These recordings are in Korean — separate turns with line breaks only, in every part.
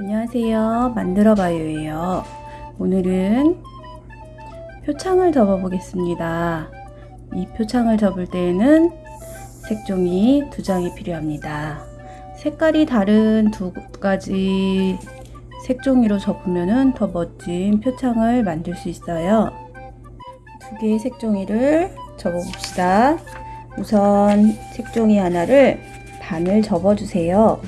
안녕하세요. 만들어봐요예요. 오늘은 표창을 접어 보겠습니다. 이 표창을 접을 때에는 색종이 두 장이 필요합니다. 색깔이 다른 두 가지 색종이로 접으면 더 멋진 표창을 만들 수 있어요. 두 개의 색종이를 접어 봅시다. 우선 색종이 하나를 반을 접어 주세요.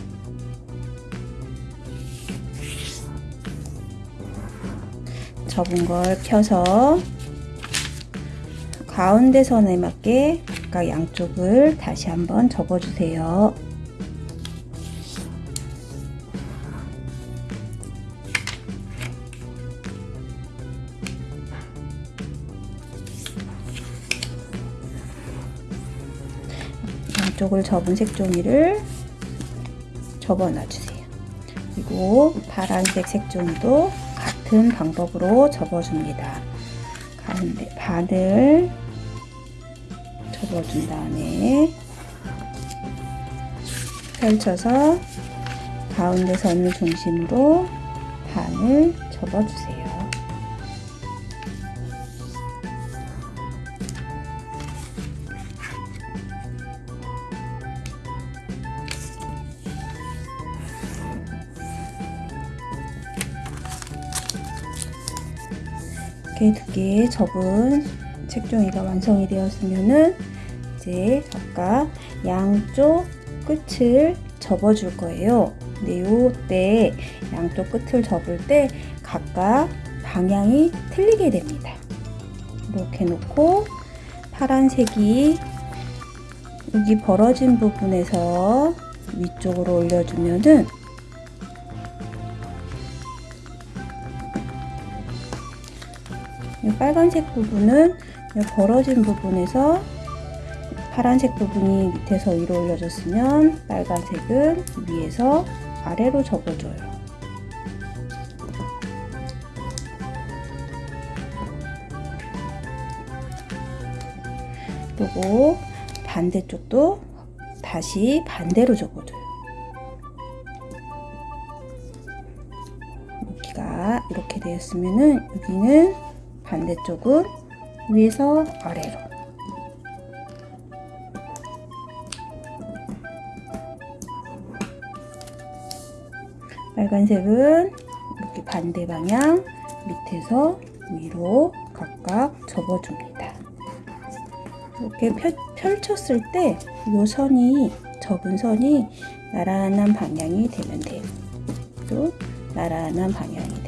접은 걸 펴서 가운데 선에 맞게 각각 양쪽을 다시 한번 접어 주세요. 양쪽을 접은 색종이를 접어 놔주세요. 그리고 파란색 색종이도 같은 방법으로 접어줍니다. 가운데 반을 접어준 다음에 펼쳐서 가운데 선을 중심으로 반을 접어주세요. 두개 접은 책종이가 완성이 되었으면은 이제 각각 양쪽 끝을 접어 줄 거예요. 근데 요때 양쪽 끝을 접을 때 각각 방향이 틀리게 됩니다. 이렇게 놓고 파란색이 여기 벌어진 부분에서 위쪽으로 올려주면은 빨간색 부분은 이 벌어진 부분에서 파란색 부분이 밑에서 위로 올려졌으면 빨간색은 위에서 아래로 접어줘요. 그리고 반대쪽도 다시 반대로 접어줘요. 여기가 이렇게 되었으면은 여기는 반대쪽은 위에서 아래로 빨간색은 이렇게 반대 방향 밑에서 위로 각각 접어줍니다. 이렇게 펼, 쳤을 때 이 선이 접은 선이 나란한 방향이 되면 돼요. 또 나란한 방향이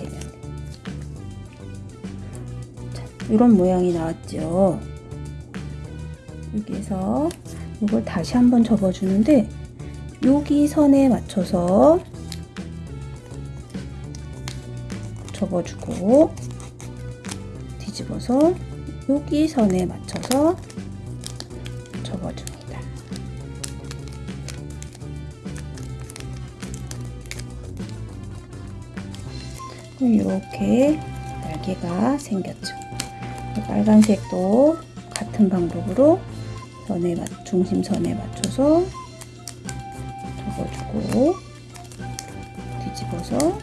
이런 모양이 나왔죠. 여기에서 이걸 다시 한번 접어주는데 여기 선에 맞춰서 접어주고 뒤집어서 여기 선에 맞춰서 접어줍니다. 이렇게 날개가 생겼죠. 빨간색도 같은 방법으로 선에 맞, 중심선에 맞춰서 접어주고 뒤집어서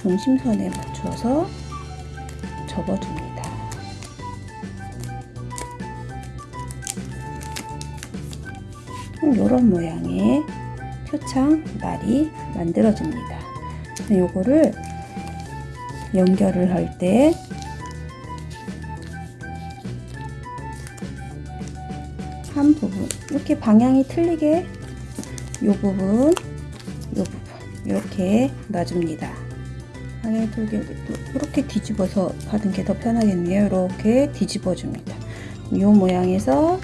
중심선에 맞춰서 접어줍니다. 이런 모양의 표창 날이 만들어집니다. 요거를 연결을 할때 부분. 이렇게 방향이 틀리게 요 부분 요 부분. 이렇게 놔줍니다. 방향이 틀리게 이렇게 뒤집어서 하는 게더 편하겠네요. 이렇게 뒤집어 줍니다. 이 모양에서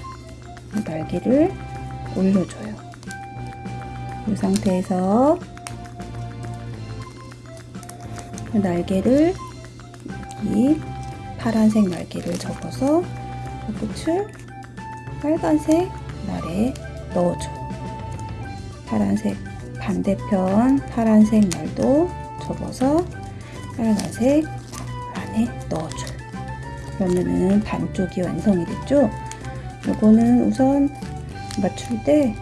날개를 올려줘요. 이 상태에서 날개를 이 파란색 날개를 접어서 끝을 빨간색 날에 넣어줘. 파란색 반대편 파란색 날도 접어서 빨간색 안에 넣어줘. 그러면은 반쪽이 완성이 됐죠? 이거는 우선 맞출 때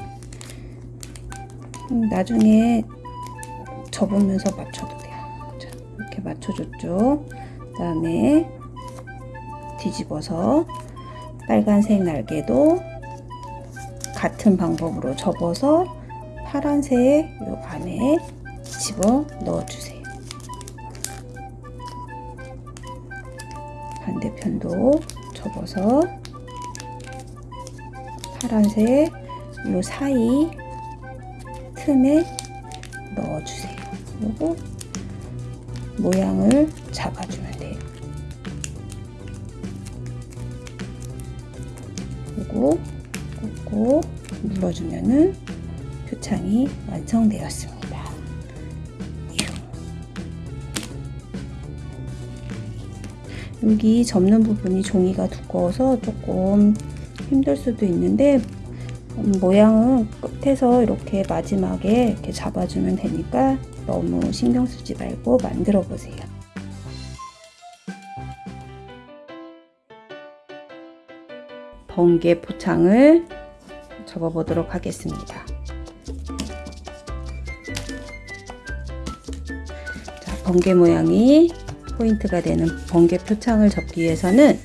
나중에 접으면서 맞춰도 돼. 이렇게 맞춰줬죠. 그 다음에 뒤집어서 빨간색 날개도 같은 방법으로 접어서 파란색 요 안에 집어 넣어주세요. 반대편도 접어서 파란색 요 사이 틈에 넣어주세요. 그리고 모양을 잡아주면 그리고 꾹꾹 눌러주면은 표창이 완성되었습니다. 여기 접는 부분이 종이가 두꺼워서 조금 힘들 수도 있는데 음, 모양은 끝에서 이렇게 마지막에 이렇게 잡아주면 되니까 너무 신경 쓰지 말고 만들어 보세요. 번개 포창을 접어 보도록 하겠습니다. 자, 번개 모양이 포인트가 되는 번개 표창을 접기 위해서는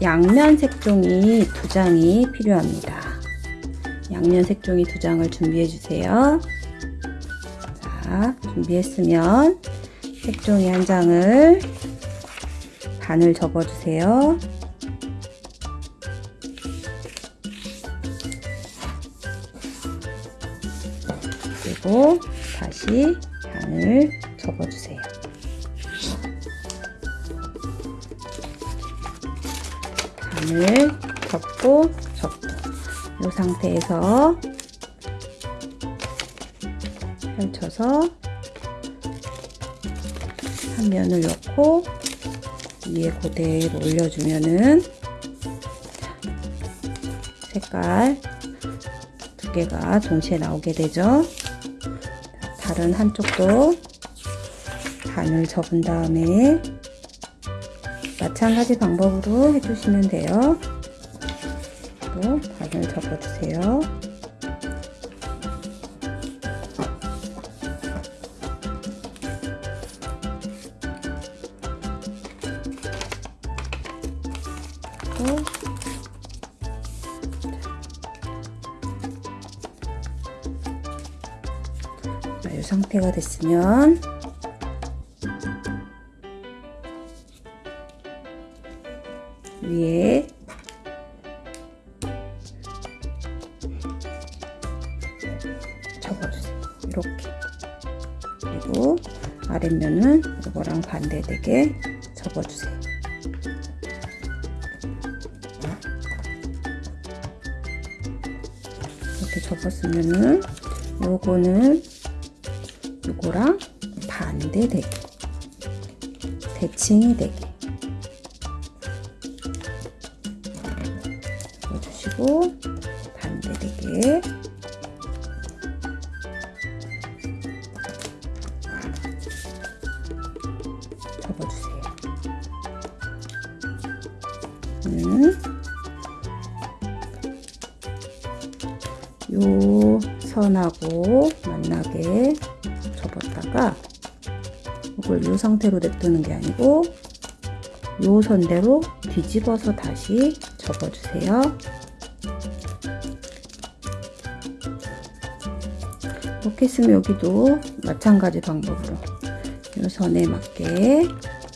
양면 색종이 두 장이 필요합니다. 양면 색종이 두 장을 준비해 주세요. 자, 준비했으면 색종이 한 장을 반을 접어 주세요. 한 면을 넣고 위에 그대로 올려주면은 색깔 두 개가 동시에 나오게 되죠. 다른 한쪽도 반을 접은 다음에 마찬가지 방법으로 해주시면 돼요. 또 반을 접어주세요. 됐으면 위에 접어주세요. 이렇게 그리고 아랫면은 이거랑 반대되게 접어주세요. 이렇게 접었으면은 요거는 요거랑 반대되게 대칭이 되게 상태로 냅두는 게 아니고 요 선대로 뒤집어서 다시 접어주세요. 이렇게 했으면 여기도 마찬가지 방법으로 요 선에 맞게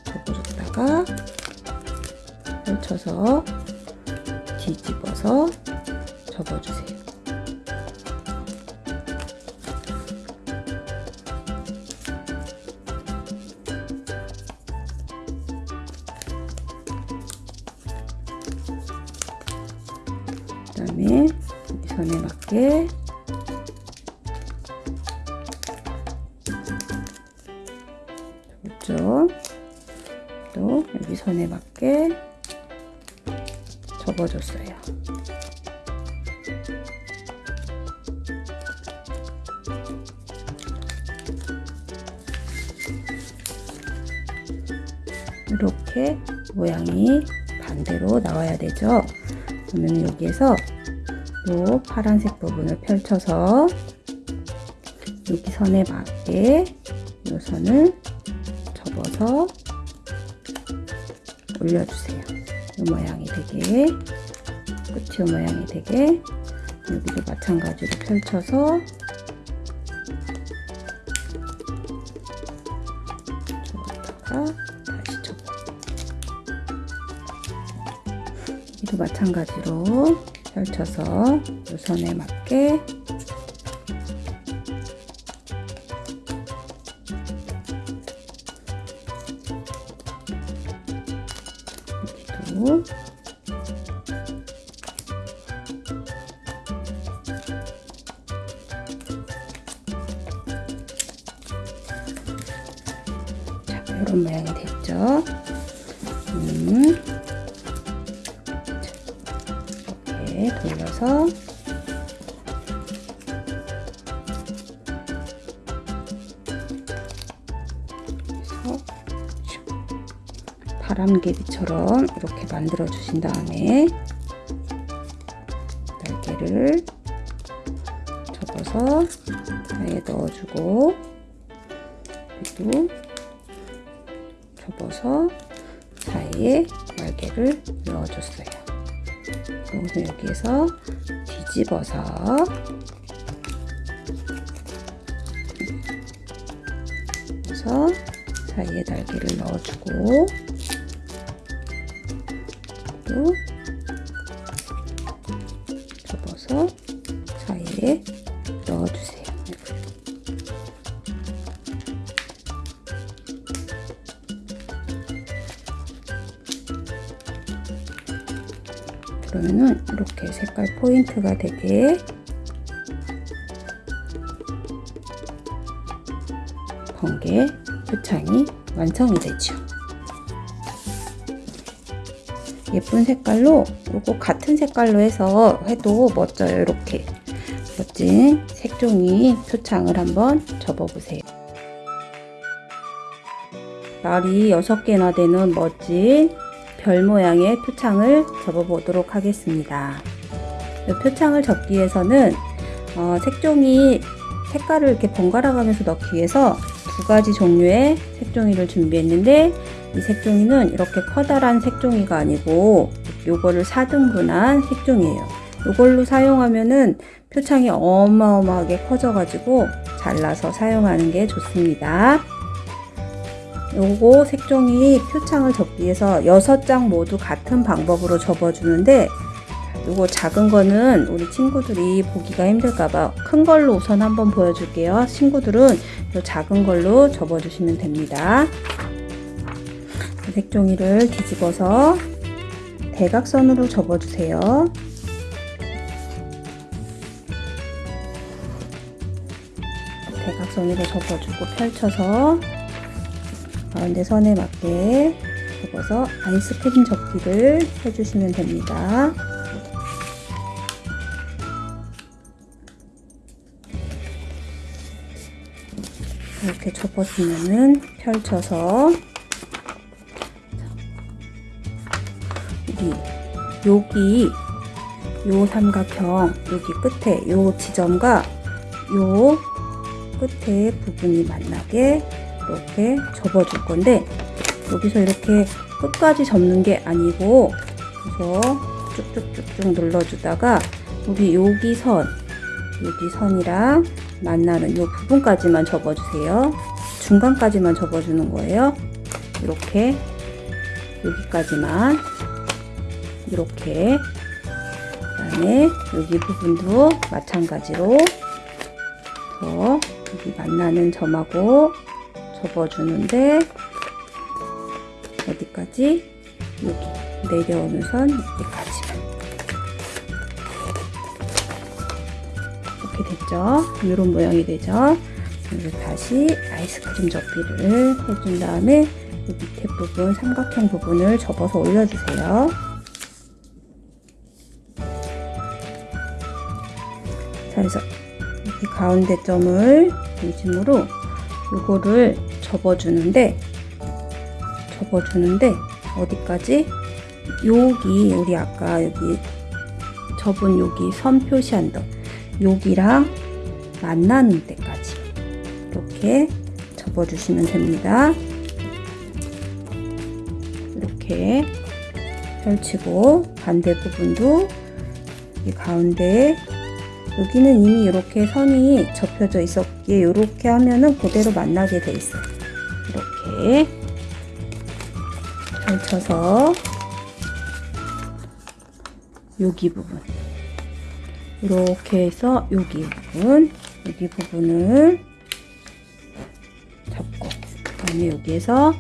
접어줬다가 펼쳐서 뒤집어서 접어주세요. 모양이 반대로 나와야 되죠. 그러면 여기에서 요 파란색 부분을 펼쳐서 여기 선에 맞게 요 선을 접어 뒤집어서 올려주세요. 이 모양이 되게 끝이 이 모양이 되게 여기도 마찬가지로 펼쳐서 마찬가지로 펼쳐서 이 선에 맞게 이렇게 만들어 주신 다음에 날개를 접어서 사이에 넣어주고 그리고 접어서 사이에 날개를 넣어줬어요. 그래서 여기에서 뒤집어서 사이에 날개를 넣어주고 또 접어서 사이에 넣어주세요. 그러면은 이렇게 색깔 포인트가 되게 번개 표창이 완성이 되죠. 예쁜 색깔로 그리고 같은 색깔로 해서 해도 멋져요. 이렇게 멋진 색종이 표창을 한번 접어보세요. 날이 6개나 되는 멋진 별 모양의 표창을 접어보도록 하겠습니다. 이 표창을 접기 위해서는 어, 색종이 색깔을 이렇게 번갈아 가면서 넣기 위해서 두 가지 종류의 색종이를 준비했는데 이 색종이는 이렇게 커다란 색종이가 아니고 요거를 4등분한 색종이에요. 이걸로 사용하면은 표창이 어마어마하게 커져 가지고 잘라서 사용하는 게 좋습니다. 요거 색종이 표창을 접기 위해서 6장 모두 같은 방법으로 접어주는데 요거 작은 거는 우리 친구들이 보기가 힘들까봐 큰 걸로 우선 한번 보여줄게요. 친구들은 요 작은 걸로 접어주시면 됩니다. 색종이를 뒤집어서 대각선으로 접어주세요. 대각선으로 접어주고 펼쳐서 가운데 선에 맞게 접어서 아이스크림 접기를 해주시면 됩니다. 이렇게 접었으면은 펼쳐서 여기 요 삼각형 여기 끝에 요 지점과 요 끝에 부분이 만나게 이렇게 접어줄 건데 여기서 이렇게 끝까지 접는 게 아니고 그래서 쭉쭉쭉쭉 눌러주다가 여기 여기 선 여기 선이랑 만나는 이 부분까지만 접어주세요. 중간까지만 접어주는 거예요. 이렇게 여기까지만 이렇게 그다음에 여기 부분도 마찬가지로 더 여기 만나는 점하고 접어주는데 어디까지? 여기 내려오는 선 여기까지만 이렇게 됐죠? 이런 모양이 되죠? 그리고 다시 아이스크림 접기를 해준 다음에 이 밑에 부분 삼각형 부분을 접어서 올려주세요. 그래서 이 가운데 점을 중심으로 이거를 접어주는데 접어주는데 어디까지? 여기 우리 아까 여기 접은 여기 선 표시한 데 여기랑 만나는 데까지 이렇게 접어주시면 됩니다. 이렇게 펼치고 반대 부분도 이 가운데 여기는 이미 이렇게 선이 접혀져 있었기에 이렇게 하면은 그대로 만나게 돼 있어요. 이렇게 펼쳐서 여기 부분 이렇게 해서 여기 부분 여기 부분을 잡고 그 다음에 여기에서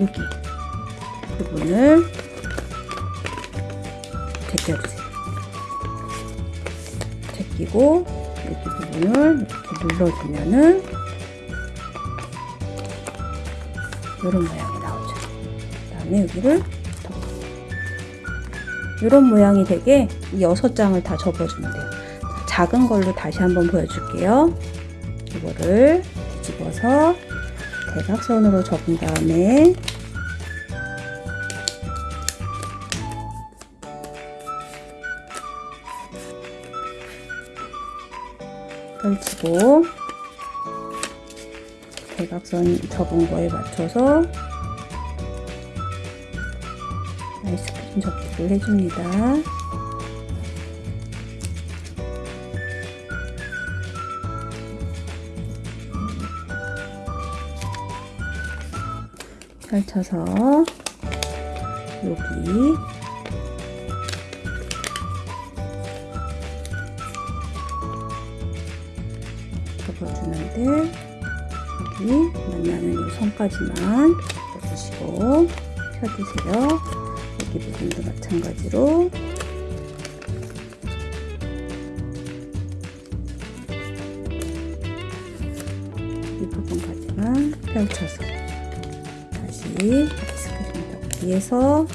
여기 부분을 제껴주세요. 제끼고 여기 부분을 이렇게 눌러주면은 이런 모양이 나오죠. 그 다음에 여기를 덮고 이런 모양이 되게 이 여섯 장을 다 접어주면 돼요. 작은 걸로 다시 한번 보여줄게요. 이거를 뒤집어서 대각선으로 접은 다음에 펼치고 대각선 접은 거에 맞춰서 아이스크림 접기를 해줍니다. 펼쳐서 여기 선까지만 접어주시고 펴주세요. 여기 부분도 마찬가지로 이 부분까지만 펼쳐서 다시 아이스크림 덮기에서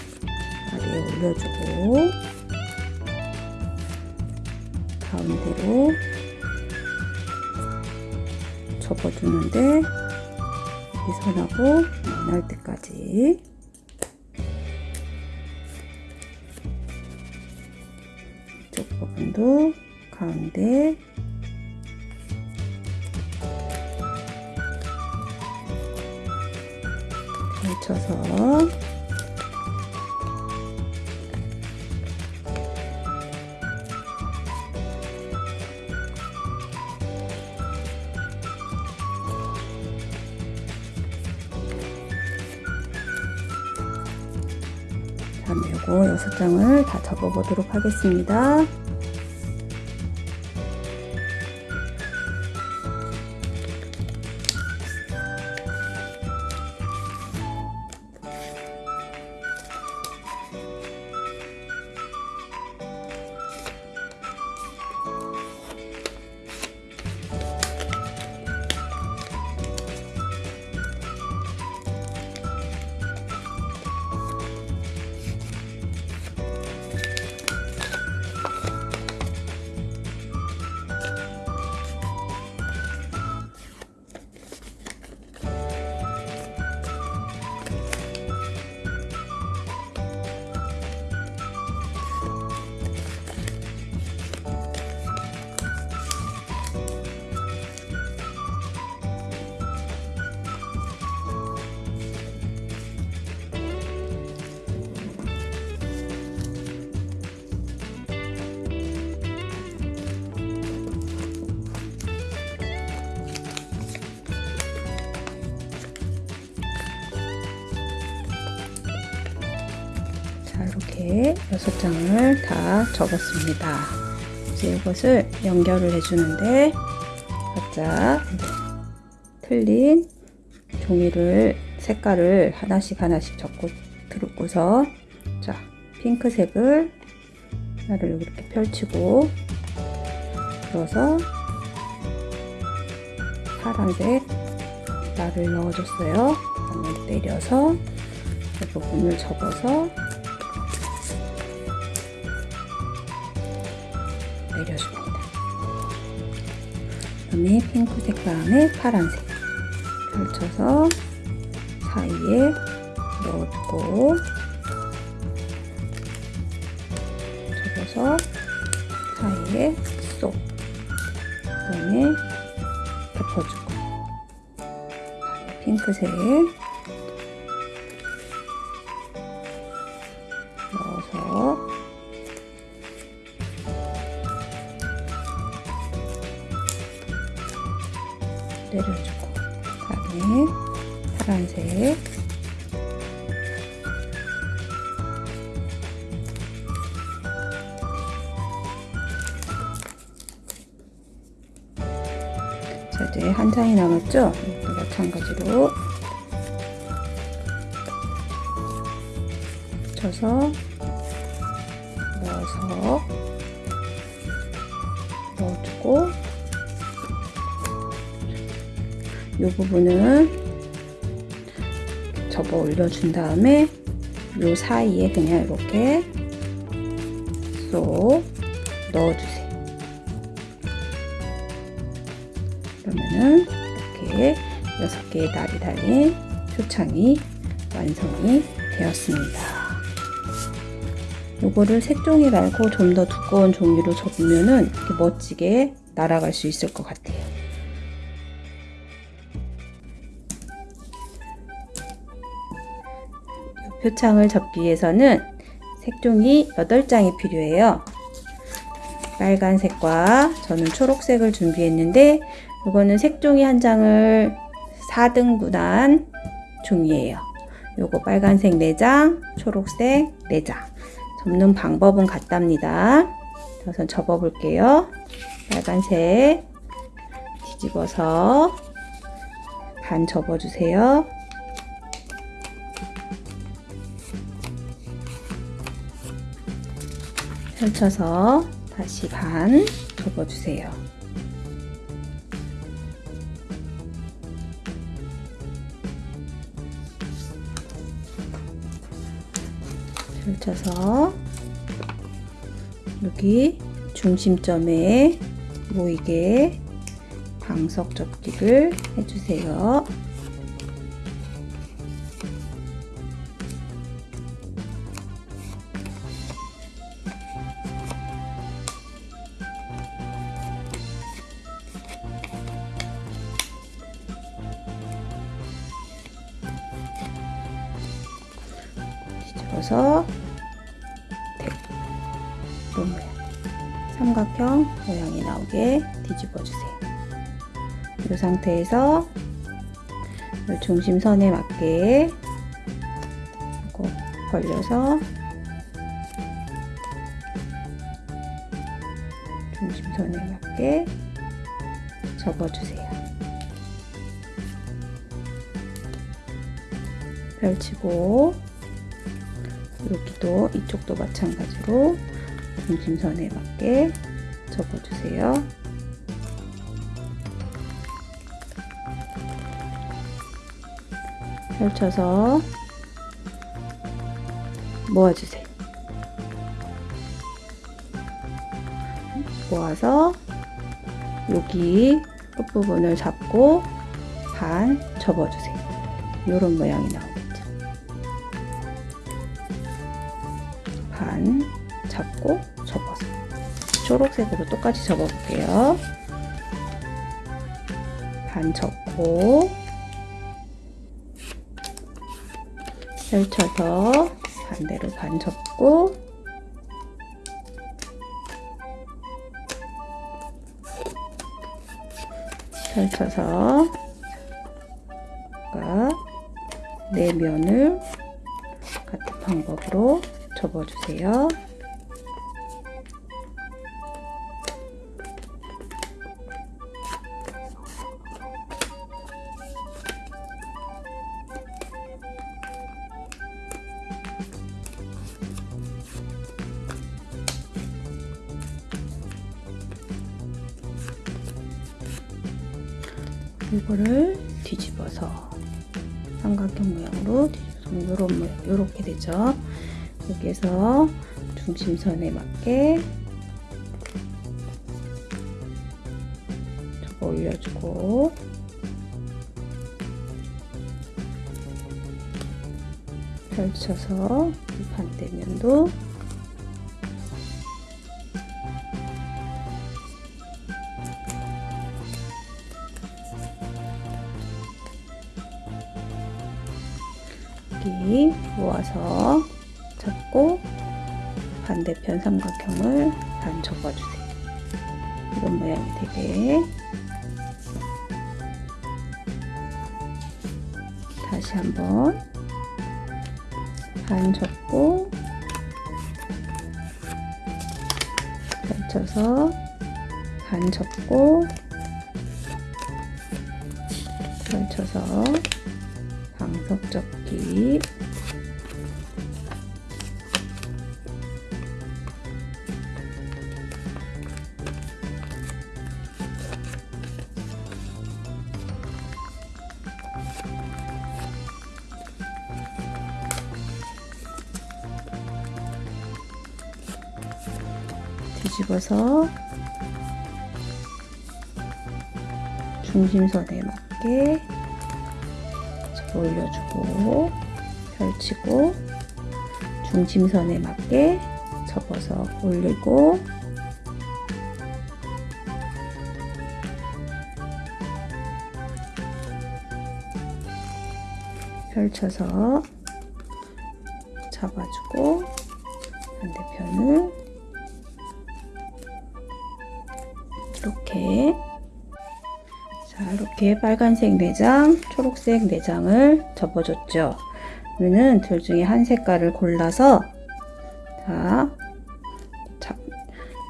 아래에 올려주고 가운데로 접어주는데 이 선하고 만날 때까지. 이쪽 부분도 가운데. 펼쳐서 장을 다 접어보도록 하겠습니다. 여섯 장을 다 접었습니다. 이제 이것을 연결을 해주는데 각자 틀린 종이를 색깔을 하나씩 하나씩 접고 들고서 자 핑크색을 하나를 이렇게 펼치고 들어서 파란색 나를 넣어줬어요. 그다음에 내려서 이 부분을 접어서 다음에 핑크색 다음에 파란색. 펼쳐서 사이에 넣고 접어서 사이에 쏙. 그다음에 덮어주고. 핑크색 때려주고 다음에 파란색 자 이제 한 장이 남았죠? 또 마찬가지로 넣어서 이 부분은 접어 올려준 다음에 이 사이에 그냥 이렇게 쏙 넣어주세요. 그러면은 이렇게 6개의 날이 달린 표창이 완성이 되었습니다. 요거를 색종이 말고 좀 더 두꺼운 종이로 접으면은 멋지게 날아갈 수 있을 것 같아요. 표창을 접기 위해서는 색종이 8장이 필요해요. 빨간색과 저는 초록색을 준비했는데 이거는 색종이 한 장을 4등분한 종이에요. 요거 빨간색 4장, 초록색 4장. 접는 방법은 같답니다. 우선 접어 볼게요. 빨간색 뒤집어서 반 접어주세요. 펼쳐서 다시 반 접어주세요. 펼쳐서 여기 중심점에 모이게 방석 접기를 해주세요. 뒤집어서 이런 모양 삼각형 모양이 나오게 뒤집어 주세요. 이 상태에서 이 중심선에 맞게 이거 벌려서 중심선에 맞게 접어주세요. 펼치고 이쪽도 마찬가지로 중심선에 맞게 접어주세요. 펼쳐서 모아주세요. 모아서 여기 끝부분을 잡고 반 접어주세요. 이런 모양이 나오겠죠. 초록색으로 똑같이 접어볼게요. 반 접고 펼쳐서 반대로 반 접고 펼쳐서 네 면을 같은 방법으로 접어주세요. 이거를 뒤집어서 삼각형 모양으로 뒤집어서 이런 모양 이렇게 되죠. 여기에서 중심선에 맞게 저거 올려주고 펼쳐서 이 반대면도 반대편 삼각형을 반 접어주세요. 이런 모양이 되게 다시 한번 반 접고 펼쳐서 반 접고 펼쳐서 방석 접기 뒤집어서 중심선에 맞게 올려주고 펼치고 중심선에 맞게 접어서 올리고 펼쳐서 잡아주고 반대편을 이렇게 자 이렇게 빨간색 내장 초록색 내장을 접어줬죠 그러면은 둘 중에 한 색깔을 골라서 자 잡,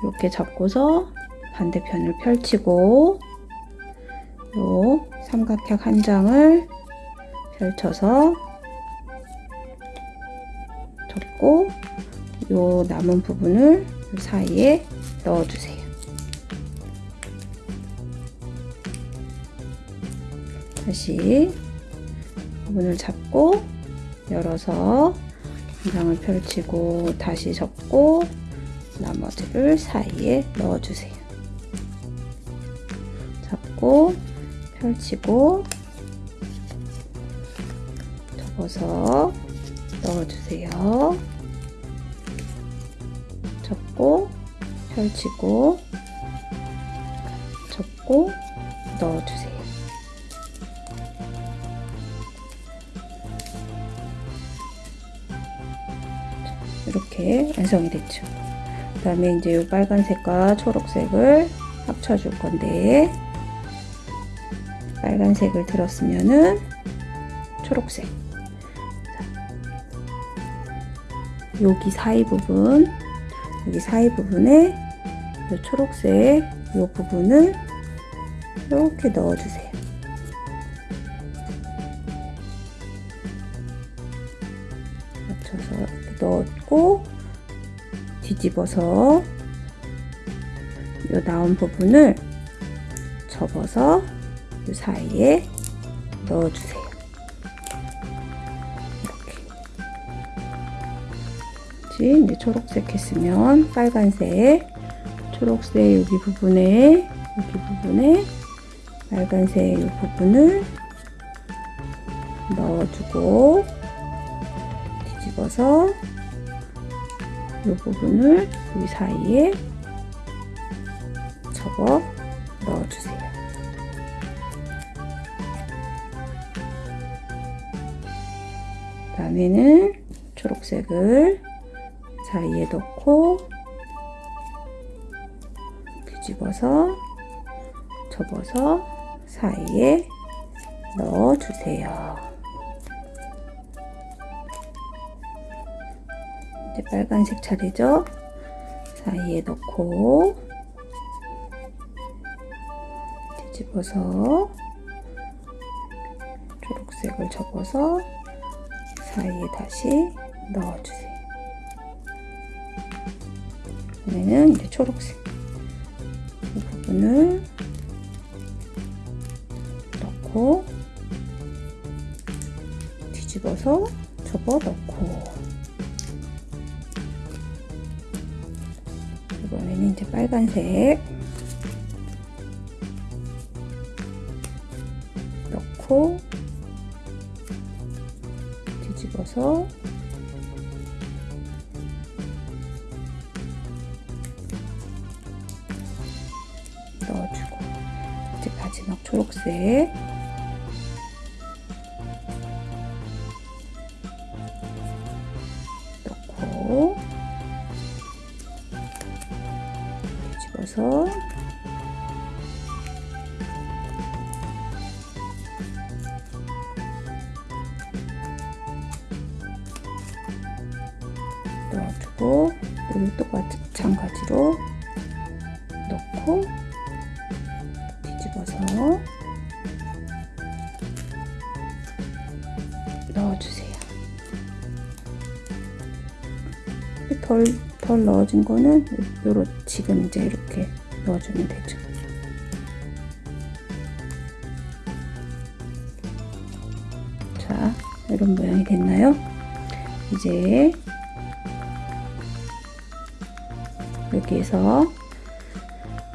이렇게 잡고서 반대편을 펼치고 요 삼각형 한 장을 펼쳐서 접고 요 남은 부분을 사이에 넣어주세요. 다시 부분을 잡고 열어서 한 장을 펼치고 다시 접고 나머지를 사이에 넣어주세요. 잡고 펼치고 접어서 넣어주세요. 접고 펼치고 접고 넣어주세요. 이렇게 완성이 됐죠. 그 다음에 이제 이 빨간색과 초록색을 합쳐 줄 건데 빨간색을 들었으면은 초록색 여기 사이 부분 여기 사이 부분에 이 초록색 이 부분을 이렇게 넣어주세요. 뒤집어서 이 나온 부분을 접어서 이 사이에 넣어주세요. 이렇게 이제 초록색 했으면 빨간색 초록색 여기 부분에 여기 부분에 빨간색 이 부분을 넣어주고 뒤집어서 이 부분을 여기 사이에 접어 넣어주세요. 다음에는 초록색을 사이에 넣고 뒤집어서 접어서 사이에 넣어주세요. 이제 빨간색 차례죠? 사이에 넣고 뒤집어서 초록색을 접어서 사이에 다시 넣어주세요. 이번에는 이제 초록색 이 부분을 넣고 뒤집어서 접어 넣고 이번에는 이제 빨간색. 넣고 덜, 덜 넣어진 거는 요로 지금 이제 이렇게 넣어주면 되죠. 자, 이런 모양이 됐나요? 이제 여기에서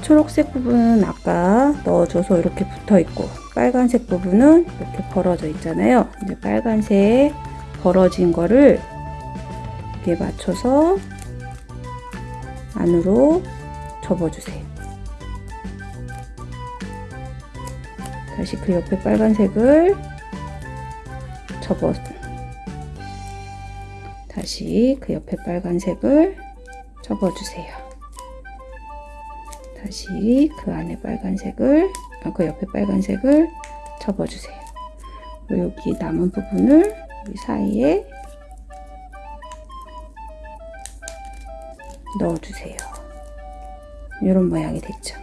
초록색 부분은 아까 넣어줘서 이렇게 붙어 있고 빨간색 부분은 이렇게 벌어져 있잖아요. 이제 빨간색 벌어진 거를 이렇게 맞춰서 안으로 접어주세요. 다시 그 옆에 빨간색을 접어 다시 그 옆에 빨간색을 접어주세요. 다시 그 안에 빨간색을 아, 그 옆에 빨간색을 접어주세요. 여기 남은 부분을 이 사이에 넣어주세요. 이런 모양이 됐죠.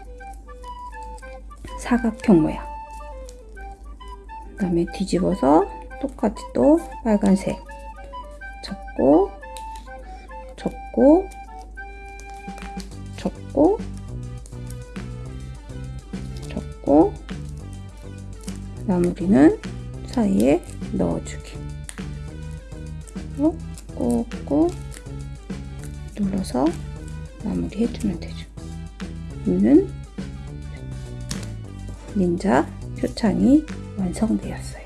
사각형 모양. 그 다음에 뒤집어서 똑같이 또 빨간색 접고 접고 접고 접고 마무리는 사이에 넣어주기 꾹꾹 눌러서 마무리 해주면 되죠. 이는 닌자 표창이 완성되었어요